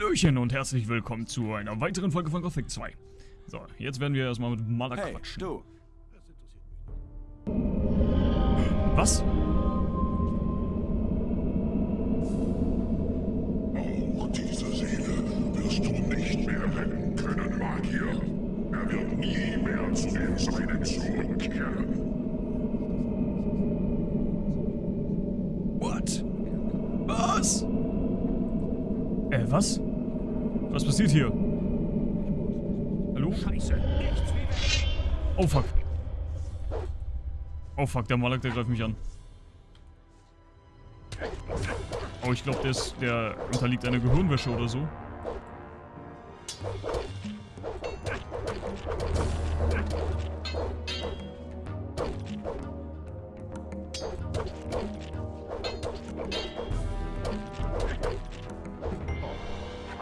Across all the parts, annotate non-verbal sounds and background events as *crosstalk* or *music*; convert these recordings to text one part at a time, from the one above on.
Hallöchen und herzlich willkommen zu einer weiteren Folge von Gothic 2. So, jetzt werden wir erstmal mit Maler Hey, quatschen. du. Was? Auch diese Seele wirst du nicht mehr retten können, Magier. Er wird nie mehr zu den Seinen zurückkehren. What? Was? Äh, was? Was passiert hier? Hallo? Scheiße, Oh fuck. Oh fuck, der Malak, der greift mich an. Oh, ich glaube, der, ist- der unterliegt einer Gehirnwäsche oder so.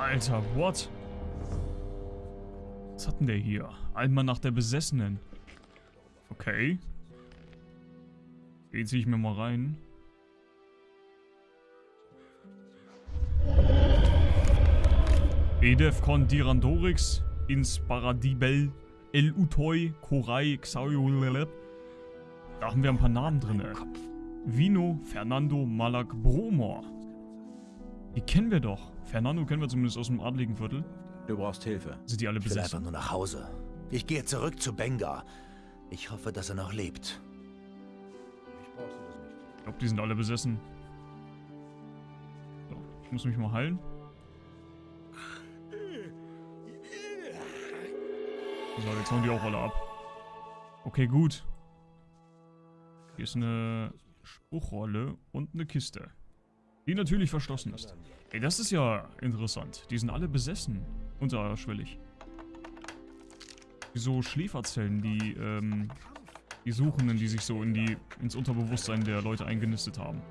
Alter, what? Was hat denn der hier? Einmal nach der Besessenen. Okay. Den ziehe ich mir mal rein. Edef con Dirandorix ins Paradibel El Utoi Korai Xauyulelep. Da haben wir ein paar Namen drin. Vino Fernando Malak Bromor. Die kennen wir doch. Fernando kennen wir zumindest aus dem adligen Viertel. Du brauchst Hilfe. Sind die alle Ich will einfach besessen? nur nach Hause. Ich gehe zurück zu Benga. Ich hoffe, dass er noch lebt. Ich glaube, die sind alle besessen. So, ich muss mich mal heilen. So, jetzt hauen die auch alle ab. Okay, gut. Hier ist eine Spruchrolle und eine Kiste. Die natürlich verschlossen ist. Ey, das ist ja interessant. Die sind alle besessen. Unterschwellig. So Schläferzellen, die, ähm, die Suchenden, die sich so in die, ins Unterbewusstsein der Leute eingenistet haben.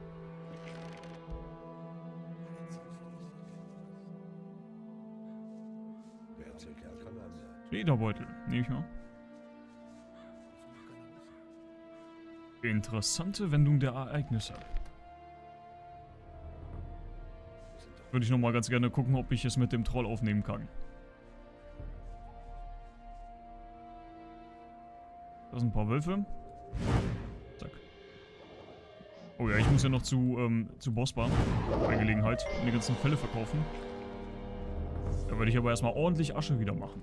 Lederbeutel, nehme ich mal. Interessante Wendung der Ereignisse. Würde ich nochmal ganz gerne gucken, ob ich es mit dem Troll aufnehmen kann. Da sind ein paar Wölfe. Zack. Oh ja, ich muss ja noch zu, ähm, zu Bossbar. Bei Gelegenheit. Und die ganzen Fälle verkaufen. Da werde ich aber erstmal ordentlich Asche wieder machen.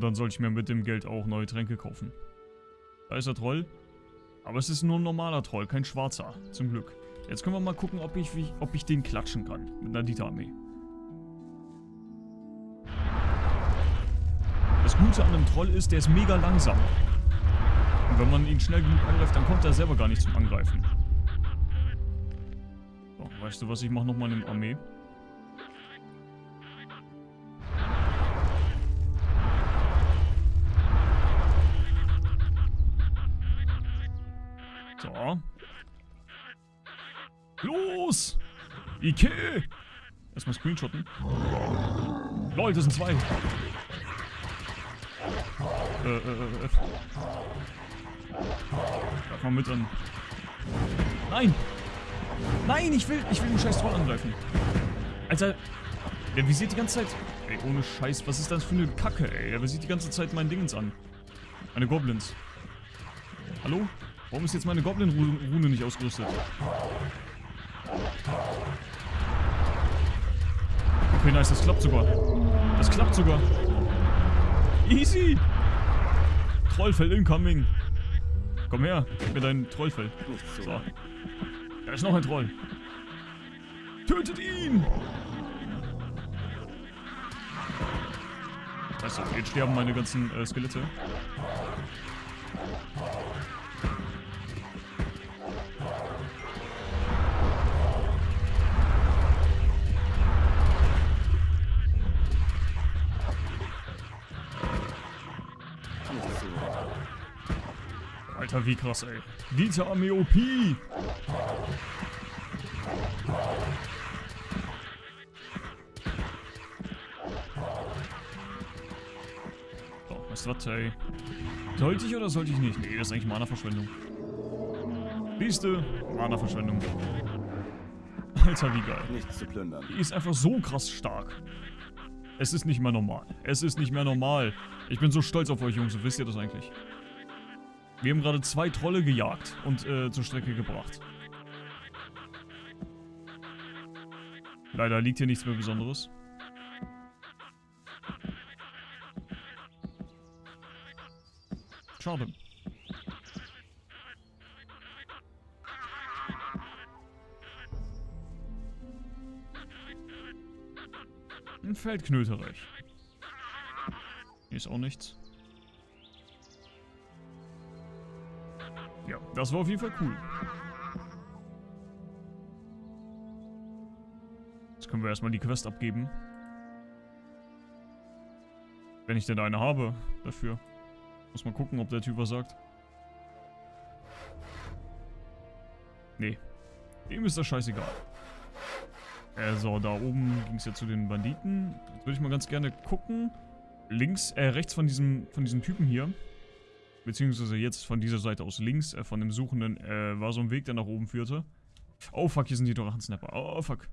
Und dann sollte ich mir mit dem Geld auch neue Tränke kaufen. Da ist der Troll. Aber es ist nur ein normaler Troll, kein schwarzer. Zum Glück. Jetzt können wir mal gucken, ob ich, ob ich den klatschen kann. Mit einer Dieter-Armee. Das Gute an einem Troll ist, der ist mega langsam. Und wenn man ihn schnell genug angreift, dann kommt er selber gar nicht zum Angreifen. So, weißt du was, ich mache nochmal eine Armee. Ike! Erstmal screenshotten. Lol, das sind zwei. Äh, äh, äh, F. Greif mal mit an. Nein! Nein, ich will, ich will den scheiß Troll angreifen. Alter, der visiert die ganze Zeit. Ey, ohne Scheiß, was ist das für eine Kacke, ey? Der visiert die ganze Zeit mein Dingens an. Meine Goblins. Hallo? Warum ist jetzt meine Goblin-Rune nicht ausgerüstet? Okay, nice, das klappt sogar. Das klappt sogar. Easy. Trollfell incoming. Komm her, gib mir dein Trollfell. So. Da ist noch ein Troll. Tötet ihn! Du, jetzt sterben meine ganzen äh, Skelette. Alter, wie krass, ey. Diese Armee OP! Wisst was, ey? Sollte ich oder sollte ich nicht? Nee, das ist eigentlich Mana-Verschwendung. Siehste? Mana-Verschwendung. Alter, wie geil. Nichts zu plündern. Die ist einfach so krass stark. Es ist nicht mehr normal. Es ist nicht mehr normal. Ich bin so stolz auf euch, Jungs. Wisst ihr das eigentlich? Wir haben gerade zwei Trolle gejagt und äh, zur Strecke gebracht. Leider liegt hier nichts mehr Besonderes. Schade. Ein Feldknöterich. Hier ist auch nichts. Das war auf jeden Fall cool. Jetzt können wir erstmal die Quest abgeben. Wenn ich denn eine habe dafür. Muss mal gucken, ob der Typ was sagt. Nee. Dem ist das scheißegal. Also, da oben ging es ja zu den Banditen. Jetzt würde ich mal ganz gerne gucken. Links, äh, rechts von diesem, von diesem Typen hier. Beziehungsweise jetzt von dieser Seite aus links, äh, von dem Suchenden, äh, war so ein Weg, der nach oben führte. Oh fuck, hier sind die Drachensnapper. Oh, oh fuck.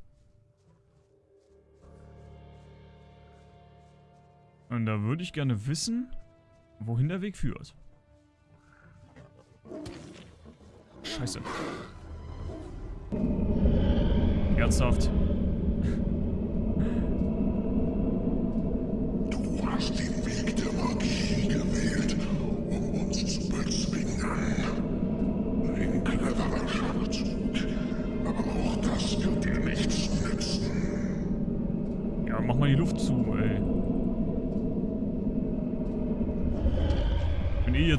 Und da würde ich gerne wissen, wohin der Weg führt. Scheiße. Ernsthaft. Du hast den Weg der Magie gewählt, um uns zu bezwingen. Ein cleverer Schachzug, aber auch das wird dir nichts nützen. Ja, mach mal die Luft zu, ey.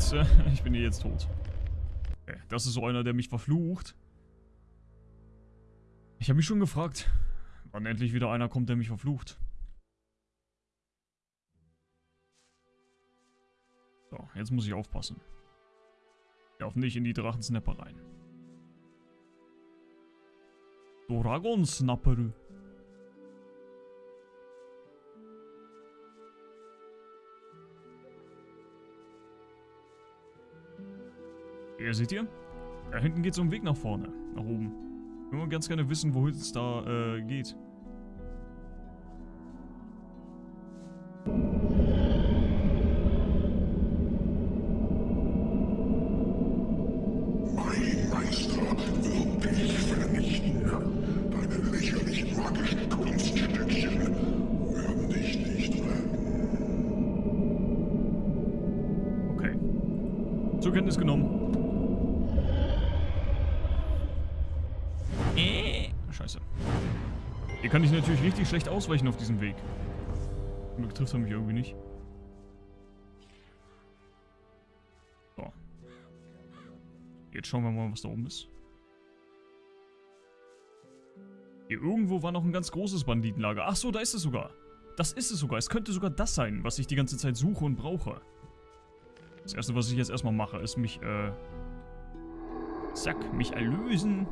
*laughs* Ich bin jetzt, äh, ich bin eh jetzt tot. Äh, Das ist so einer, der mich verflucht. Ich habe mich schon gefragt, wann endlich wieder einer kommt, der mich verflucht. So, jetzt muss ich aufpassen. Ich darf nicht in die Drachensnapper rein. Dragon Hier seht ihr? Da hinten geht so ein Weg nach vorne, nach oben. Ich mal ganz gerne wissen, wohin es da äh, geht. Mein Meister wird dich vernichten. Deine lächerlichen magischen kann ich natürlich richtig schlecht ausweichen auf diesem Weg. Zum Glück trifft er mich irgendwie nicht. So. Jetzt schauen wir mal, was da oben ist. Hier irgendwo war noch ein ganz großes Banditenlager. Ach so, da ist es sogar. Das ist es sogar. Es könnte sogar das sein, was ich die ganze Zeit suche und brauche. Das erste, was ich jetzt erstmal mache, ist mich, äh... Zack, mich erlösen.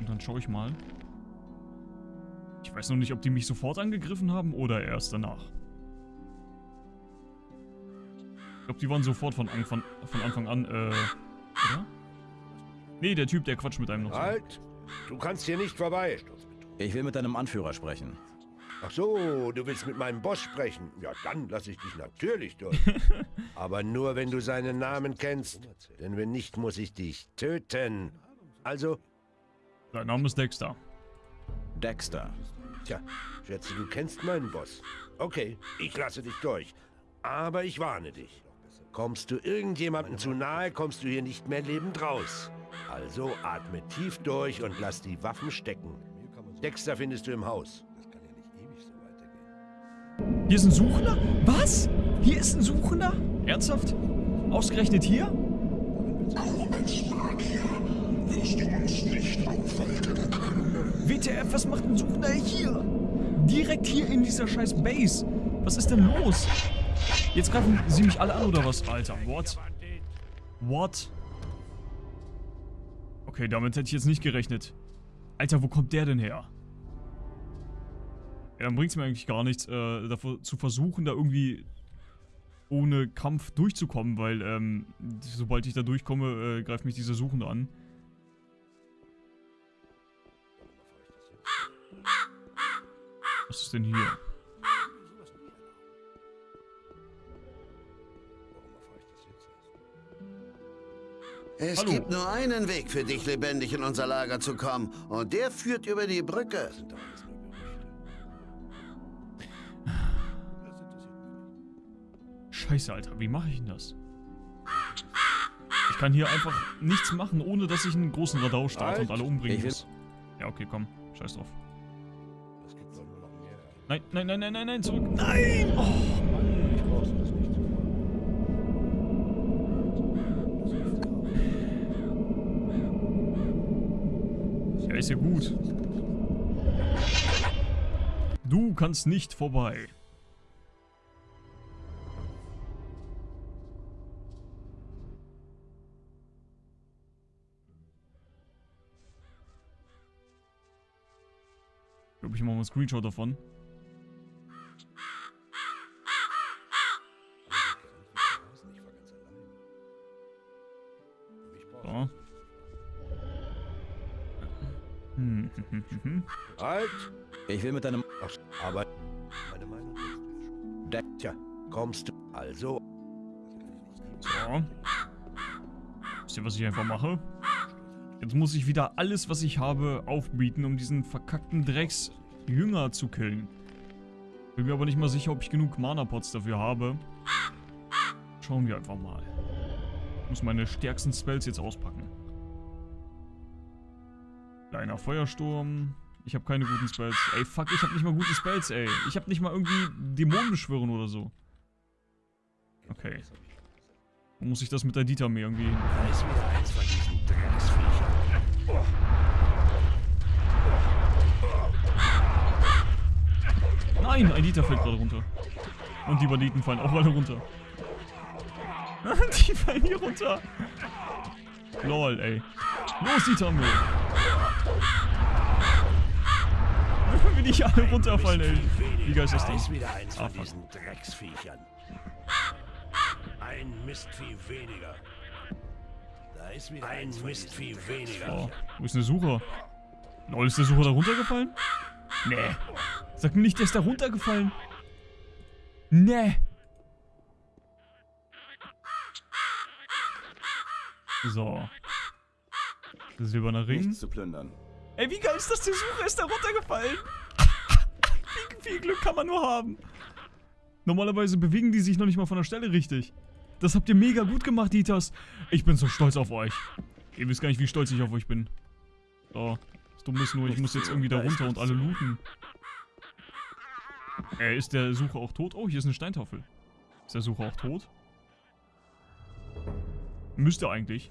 Und dann schaue ich mal. Ich weiß noch nicht, ob die mich sofort angegriffen haben oder erst danach. Ich glaube, die waren sofort von, Anfang- von Anfang an, äh... Oder? Nee, der Typ, der quatscht mit einem noch so. Halt! Du kannst hier nicht vorbei. Ich will mit deinem Anführer sprechen. Ach so, du willst mit meinem Boss sprechen. Ja, dann lasse ich dich natürlich durch. *laughs* Aber nur, wenn du seinen Namen kennst. Denn wenn nicht, muss ich dich töten. Also, Sein Name ist Dexter. Dexter. tja, schätze, du kennst meinen Boss. Okay, ich lasse dich durch. Aber ich warne dich. Kommst du irgendjemandem zu nahe, kommst du hier nicht mehr lebend raus. Also atme tief durch und lass die Waffen stecken. Dexter findest du im Haus. Hier ist ein Suchender? Was? Hier ist ein Suchender? Ernsthaft? Ausgerechnet hier? Wirst du uns nicht aufhalten können. WTF, was macht ein Suchender hier? Direkt hier in dieser scheiß Base. Was ist denn los? Jetzt greifen sie mich alle an oder was? Alter, what? What? Okay, damit hätte ich jetzt nicht gerechnet. Alter, wo kommt der denn her? dann bringt es mir eigentlich gar nichts, äh, davor zu versuchen, da irgendwie ohne Kampf durchzukommen, weil ähm, sobald ich da durchkomme, äh, greift mich dieser Suchende an. Was ist denn hier? Es Hallo. gibt nur einen Weg für dich, lebendig in unser Lager zu kommen. Und der führt über die Brücke. Scheiße, Alter, wie mache ich denn das? Ich kann hier einfach nichts machen, ohne dass ich einen großen Radau starte und alle umbringen muss. Ja, okay, komm. Scheiß drauf. Nein, nein, nein, nein, nein, nein, zurück. Nein! Oh, Ich brauch's das nicht ja, ist ja gut. Du kannst nicht vorbei. Ich glaube, ich mache mal einen Screenshot davon. Halt! Ich will mit deinem... Ach, aber meine Meinung ja schon. Tja, kommst du. Also, So. Wisst ihr, was ich einfach mache? Jetzt muss ich wieder alles, was ich habe, aufbieten, um diesen verkackten Drecks-Jünger zu killen. Bin mir aber nicht mal sicher, ob ich genug Mana-Pots dafür habe. Schauen wir einfach mal. Ich muss meine stärksten Spells jetzt auspacken. Kleiner Feuersturm. Ich habe keine guten Spells. Ey, fuck, ich habe nicht mal gute Spells, ey. Ich habe nicht mal irgendwie Dämonen beschwören oder so. Okay. Wo muss ich das mit der irgendwie... eins von diesen Drecksviechern. Nein, ein Dieter fällt gerade runter. Und die Banditen fallen auch alle runter. *laughs* die fallen hier runter. Lol, ey. Los, Dieter-Armee. Wie die alle runterfallen, ey. Wie geil ist das Da denn? ist wieder eins Ah, von diesen Drecksviechern. Ein Mistvieh weniger. Da ist wieder ein Mistvieh weniger. Oh, wo ist der Sucher? Lol, ist der Sucher da runtergefallen? Nee. Sag mir nicht, der ist da runtergefallen. Nee. So. Silberner Ring. Nichts zu plündern. Ey, wie geil ist das? Der Sucher ist da runtergefallen. Viel Glück kann man nur haben? Normalerweise bewegen die sich noch nicht mal von der Stelle richtig. Das habt ihr mega gut gemacht, Dieters. Ich bin so stolz auf euch. Ihr wisst gar nicht, wie stolz ich auf euch bin. So. Das Dumme ist nur, ich muss jetzt irgendwie da runter und alle looten. Äh, ist der Sucher auch tot? Oh, hier ist eine Steintafel. Ist der Sucher auch tot? Müsste eigentlich.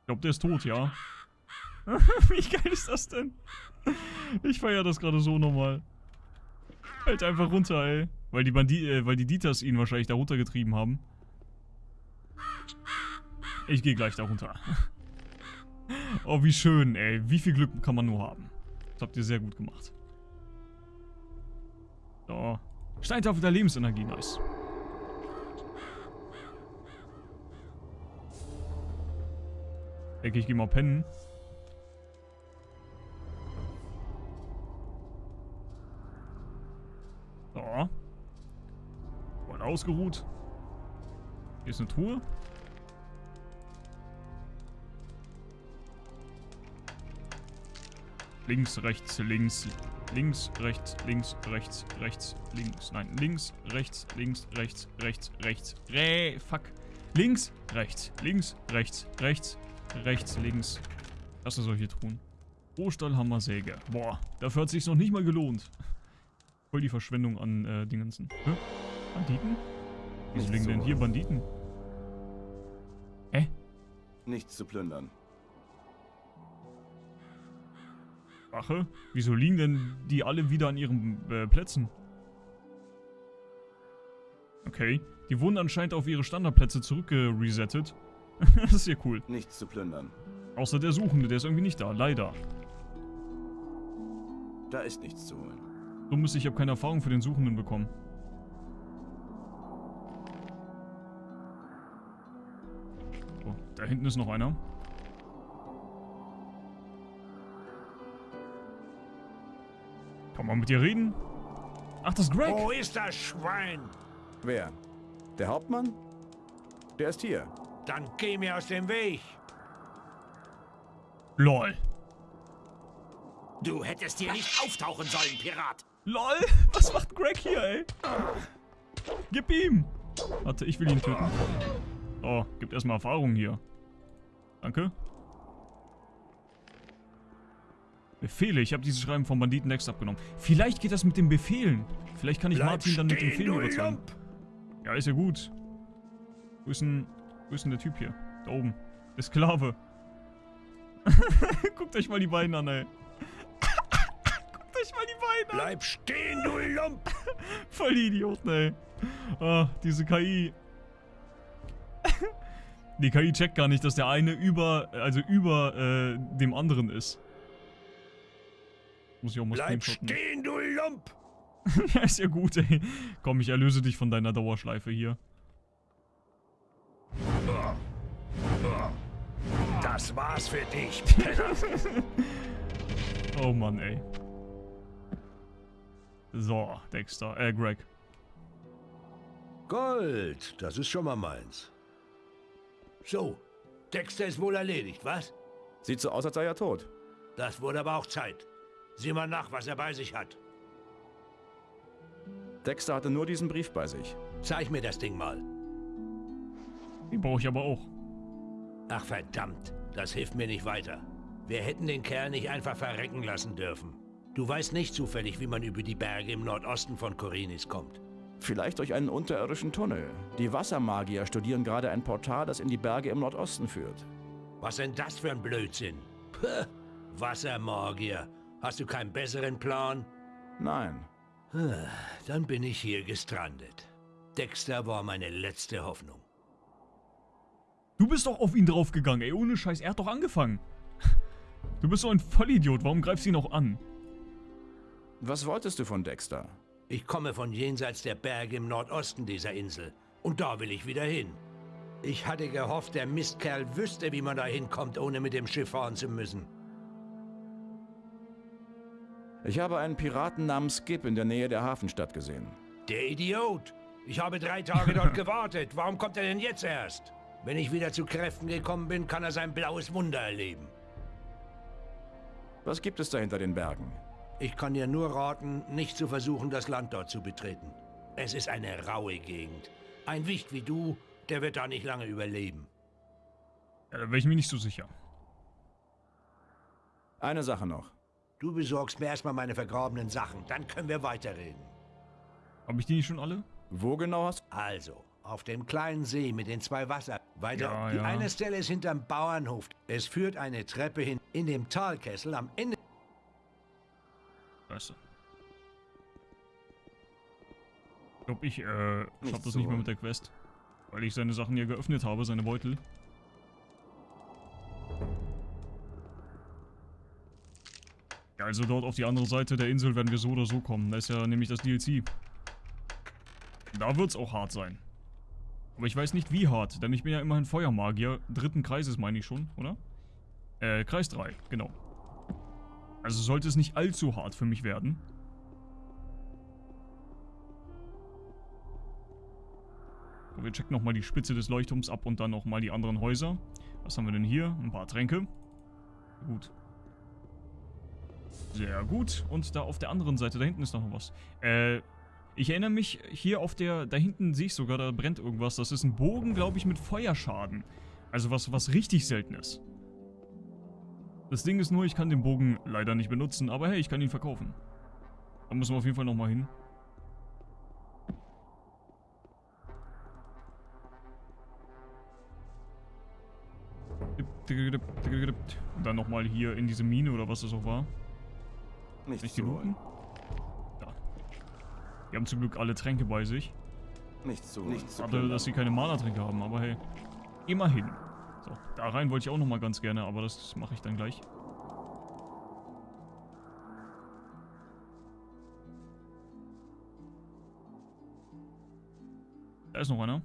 Ich glaube, der ist tot, ja. *laughs* Wie geil ist das denn? Ich feiere das gerade so nochmal. Fällt einfach runter, ey. Weil die Bandi äh, weil die Dieters ihn wahrscheinlich da runtergetrieben haben. Ich gehe gleich da runter. *laughs* Oh, wie schön, ey. Wie viel Glück kann man nur haben. Das habt ihr sehr gut gemacht. So. Steintafel der Lebensenergie, nice. Denke ich, gehe mal pennen. Ausgeruht. Hier ist eine Truhe. Links, rechts, links, links, rechts, links, rechts, rechts, links. Nein, links, rechts, links, rechts, rechts, rechts. Re, fuck. Links, rechts, links, rechts, rechts, rechts, links. Das sind solche Truhen. Rohstahlhammer, Säge. Boah, dafür hat sich's noch nicht mal gelohnt. Voll die Verschwendung an äh, Dingensen. Hä? Banditen? Wieso liegen denn so. hier Banditen? Hä? Nichts zu plündern. Wache? Wieso liegen denn die alle wieder an ihren äh, Plätzen? Okay. Die wurden anscheinend auf ihre Standardplätze zurückgeresettet. *laughs* das ist ja cool. Nichts zu plündern. Außer der Suchende, der ist irgendwie nicht da. Leider. Da ist nichts zu holen. Dumm ist, ich habe keine Erfahrung für den Suchenden bekommen. Da hinten ist noch einer. Kann man mit dir reden? Ach, das ist Greg. Wo ist das Schwein? Wer? Der Hauptmann? Der ist hier. Dann geh mir aus dem Weg. LOL. Du hättest hier nicht auftauchen sollen, Pirat. LOL. Was macht Greg hier, ey? Gib ihm. Warte, ich will ihn töten. Oh, gibt erstmal Erfahrung hier. Danke. Befehle. Ich habe dieses Schreiben vom Banditen Next abgenommen. Vielleicht geht das mit den Befehlen. Vielleicht kann ich Bleib Martin dann mit den Befehlen überzeugen. Ja, ist ja gut. Wo ist denn, wo ist denn der Typ hier? Da oben. Der Sklave. *laughs* Guckt euch mal die Beine an, ey. *laughs* Guckt euch mal die Beine an. Bleib stehen, du Lump. *laughs* Voll die Idioten, ey. Ah, diese KI. Die KI checkt gar nicht, dass der eine über, also über äh, dem anderen ist. Muss ich auch mal Bleib screenshotten. stehen, du Lump. *laughs* ja, ist ja gut, ey. Komm, ich erlöse dich von deiner Dauerschleife hier. Das war's für dich. *laughs* Oh Mann, ey. So, Dexter, äh, Greg. Gold, das ist schon mal meins. So, Dexter ist wohl erledigt, was? Sieht so aus, als sei er tot. Das wurde aber auch Zeit. Sieh mal nach, was er bei sich hat. Dexter hatte nur diesen Brief bei sich. Zeig mir das Ding mal. Den brauche ich aber auch. Ach verdammt, das hilft mir nicht weiter. Wir hätten den Kerl nicht einfach verrecken lassen dürfen. Du weißt nicht zufällig, wie man über die Berge im Nordosten von Korinis kommt. Vielleicht durch einen unterirdischen Tunnel. Die Wassermagier studieren gerade ein Portal, das in die Berge im Nordosten führt. Was denn das für ein Blödsinn? Puh, Wassermagier. Hast du keinen besseren Plan? Nein. Dann bin ich hier gestrandet. Dexter war meine letzte Hoffnung. Du bist doch auf ihn draufgegangen, ey. Ohne Scheiß, er hat doch angefangen. Du bist so ein Vollidiot. Warum greifst du ihn auch an? Was wolltest du von Dexter? Ich komme von jenseits der Berge im Nordosten dieser Insel. Und da will ich wieder hin. Ich hatte gehofft, der Mistkerl wüsste, wie man da hinkommt, ohne mit dem Schiff fahren zu müssen. Ich habe einen Piraten namens Skip in der Nähe der Hafenstadt gesehen. Der Idiot! Ich habe drei Tage dort *laughs* gewartet. Warum kommt er denn jetzt erst? Wenn ich wieder zu Kräften gekommen bin, kann er sein blaues Wunder erleben. Was gibt es da hinter den Bergen? Ich kann dir nur raten, nicht zu versuchen, das Land dort zu betreten. Es ist eine raue Gegend. Ein Wicht wie du, der wird da nicht lange überleben. Ja, da wäre ich mir nicht so sicher. Eine Sache noch. Du besorgst mir erstmal meine vergrabenen Sachen, dann können wir weiterreden. Habe ich die nicht schon alle? Wo genau hast Also, auf dem kleinen See mit den zwei Wasser. Weiter. Ja, die ja. eine Stelle ist hinterm Bauernhof. Es führt eine Treppe hin. In dem Talkessel am Ende. Scheiße. Ich glaube, ich, äh, schaff das so. nicht mehr mit der Quest. Weil ich seine Sachen hier geöffnet habe, seine Beutel. Ja, also dort auf die andere Seite der Insel werden wir so oder so kommen. Da ist ja nämlich das DLC. Da wird's auch hart sein. Aber ich weiß nicht wie hart, denn ich bin ja immerhin Feuermagier. Dritten Kreises meine ich schon, oder? Äh, Kreis 3, genau. Also sollte es nicht allzu hart für mich werden. Wir checken nochmal die Spitze des Leuchtturms ab und dann nochmal die anderen Häuser. Was haben wir denn hier? Ein paar Tränke. Gut. Sehr gut. Und da auf der anderen Seite, da hinten ist noch was. Äh, ich erinnere mich, hier auf der, da hinten sehe ich sogar, da brennt irgendwas. Das ist ein Bogen, glaube ich, mit Feuerschaden. Also was, was richtig selten ist. Das Ding ist nur, ich kann den Bogen leider nicht benutzen, aber hey, ich kann ihn verkaufen. Da müssen wir auf jeden Fall nochmal hin. Und dann nochmal hier in diese Mine oder was das auch war. Nichts Nicht die zu holen. looten? Da. Die haben zum Glück alle Tränke bei sich. Nichts zu holen. Nichts zu Schade, plündern. dass sie keine Mana-Tränke haben, aber hey. Immerhin. So, da rein wollte ich auch nochmal ganz gerne, aber das mache ich dann gleich. Da ist noch einer.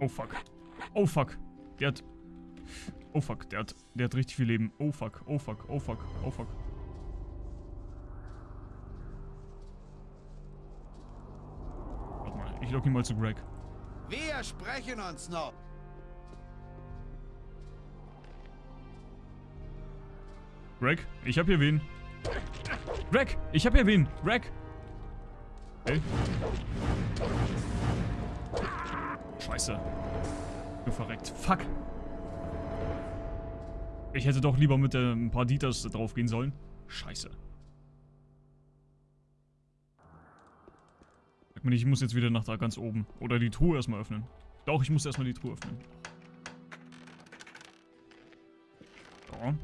Oh fuck. Oh fuck. Der hat... Oh fuck, der hat, der hat richtig viel Leben. Oh fuck, oh fuck, oh fuck, oh fuck. Warte mal, ich lock ihn mal zu Greg. Sprechen uns noch. Greg, ich hab hier wen. Greg, ich hab hier wen. Greg. Hey. Scheiße. Du verreckt. Fuck. Ich hätte doch lieber mit äh, ein paar Dieters drauf gehen sollen. Scheiße. Nicht, ich muss jetzt wieder nach da ganz oben. Oder die Truhe erstmal öffnen. Doch, ich muss erstmal die Truhe öffnen. So.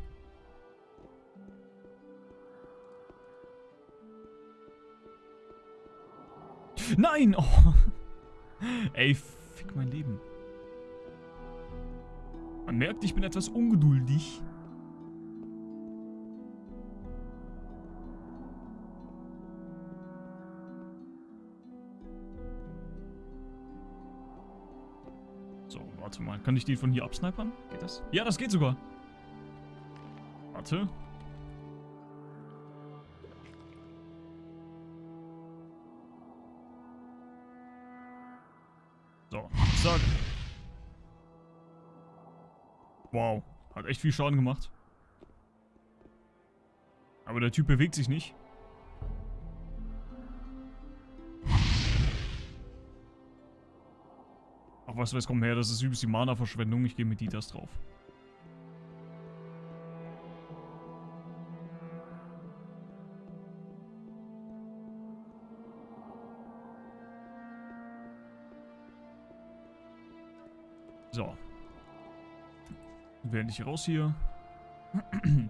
Nein! *laughs* Oh. Ey, fick mein Leben. Man merkt, ich bin etwas ungeduldig. So, warte mal. Kann ich den von hier absnipern? Geht das? Ja, das geht sogar. Warte. So, zack. Wow, hat echt viel Schaden gemacht. Aber der Typ bewegt sich nicht. Ach, was weiß, komm her, das ist übelst die Mana-Verschwendung. Ich gehe mit Dieters drauf. So. Während ich raus hier. *clears throat*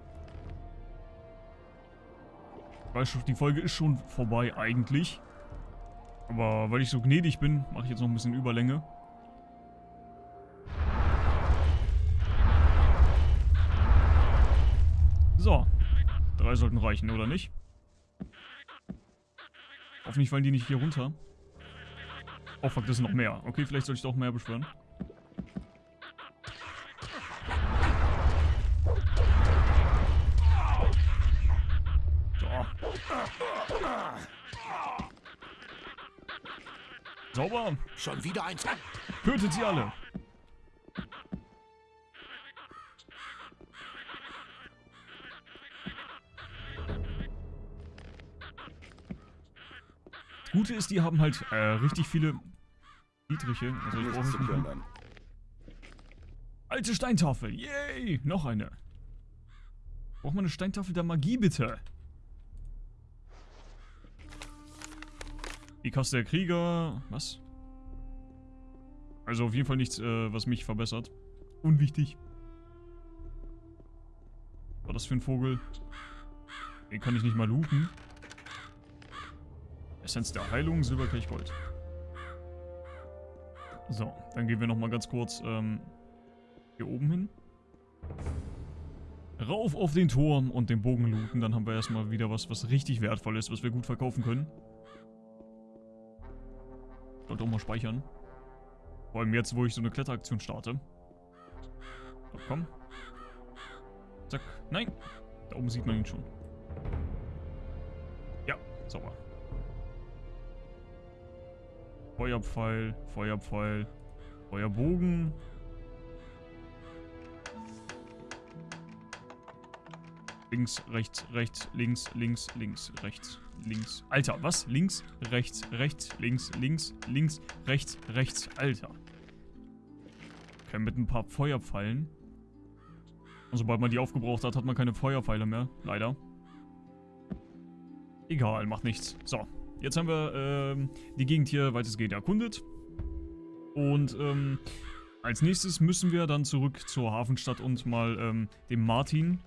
Weiß schon, die Folge ist schon vorbei eigentlich. Aber weil ich so gnädig bin, mache ich jetzt noch ein bisschen Überlänge. Drei sollten reichen, oder nicht? Hoffentlich fallen die nicht hier runter. Oh fuck, das sind noch mehr. Okay, vielleicht soll ich doch mehr beschwören. Sauber. Schon wieder eins. Tötet sie alle. Gute ist, die haben halt äh, richtig viele niedrige. Also ich brauche nicht mehr. Alte Steintafel. Yay. Noch eine. Braucht man eine Steintafel der Magie, bitte? Die Kaste der Krieger. Was? Also auf jeden Fall nichts, äh, was mich verbessert. Unwichtig. Was war das für ein Vogel? Den kann ich nicht mal looten. Essenz der Heilung, Silberkelch, Gold. So, dann gehen wir nochmal ganz kurz ähm, hier oben hin. Rauf auf den Turm und den Bogen looten. Dann haben wir erstmal wieder was, was richtig wertvoll ist, was wir gut verkaufen können. Sollte auch mal speichern. Vor allem jetzt, wo ich so eine Kletteraktion starte. So, komm. Zack. Nein. Da oben sieht man ihn schon. Ja, sauber. Feuerpfeil, Feuerpfeil, Feuerbogen. Links, rechts, rechts, links, links, links, rechts, links. Alter, was? Links, rechts, rechts, links, links, links, rechts, rechts. Alter. Okay, mit ein paar Feuerpfeilen. Und sobald man die aufgebraucht hat, hat man keine Feuerpfeile mehr. Leider. Egal, macht nichts. So, jetzt haben wir ähm, die Gegend hier weitestgehend erkundet. Und ähm, als nächstes müssen wir dann zurück zur Hafenstadt und mal ähm, dem Martin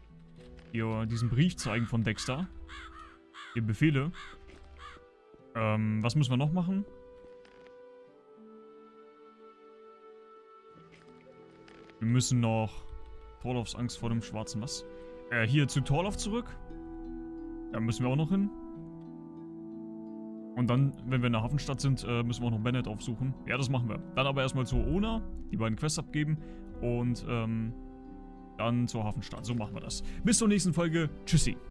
hier diesen Brief zeigen von Dexter. Die Befehle. Ähm, was müssen wir noch machen? Wir müssen noch Torlofs Angst vor dem schwarzen was? Äh, hier zu Torlof zurück. Da müssen wir auch noch hin. Und dann, wenn wir in der Hafenstadt sind, äh, müssen wir auch noch Bennett aufsuchen. Ja, das machen wir. Dann aber erstmal zu Ona, die beiden Quests abgeben und ähm, dann zur Hafenstadt. So machen wir das. Bis zur nächsten Folge. Tschüssi.